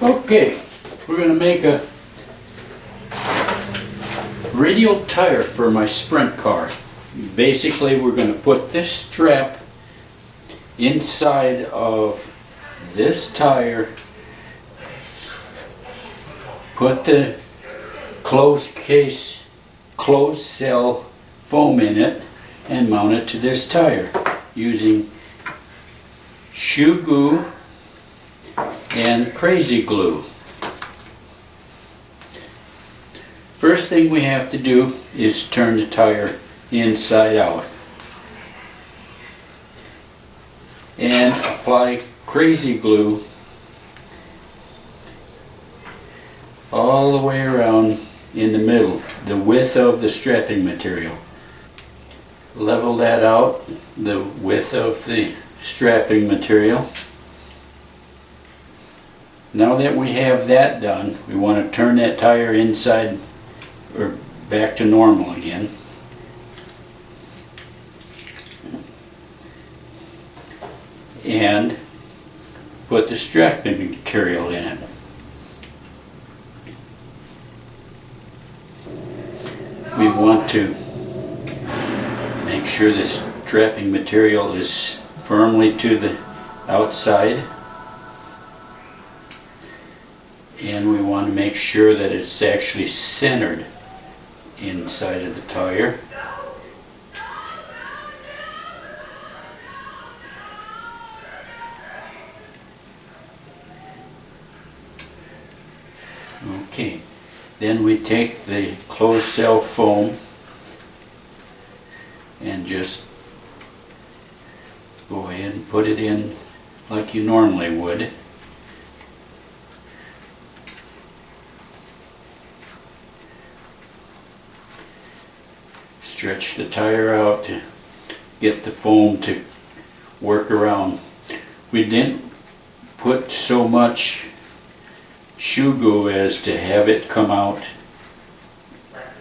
Okay, we're gonna make a radial tire for my sprint car. Basically, we're gonna put this strap inside of this tire, put the closed case, closed cell foam in it, and mount it to this tire using shoe glue and crazy glue. First thing we have to do is turn the tire inside out. And apply crazy glue all the way around in the middle, the width of the strapping material. Level that out, the width of the strapping material. Now that we have that done, we want to turn that tire inside or back to normal again. And put the strapping material in it. We want to make sure this strapping material is firmly to the outside and we want to make sure that it's actually centered inside of the tire. Okay, then we take the closed cell foam and just go ahead and put it in like you normally would. Stretch the tire out to get the foam to work around. We didn't put so much shoe as to have it come out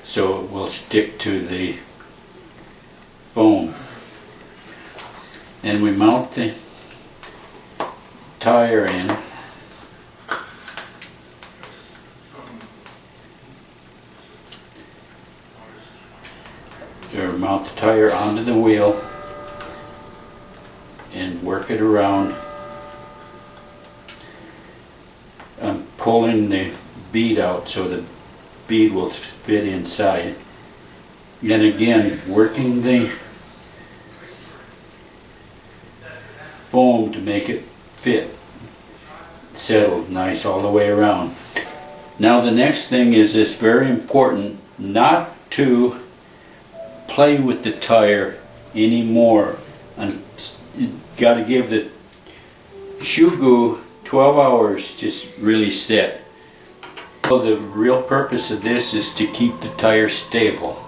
so it will stick to the foam. Then we mount the tire in. Or mount the tire onto the wheel and work it around. I'm pulling the bead out so the bead will fit inside. And again, working the foam to make it fit, settled nice all the way around. Now the next thing is it's very important not to play with the tire anymore. And you got to give the shoe glue 12 hours just really set. So the real purpose of this is to keep the tire stable.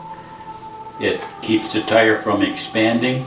It keeps the tire from expanding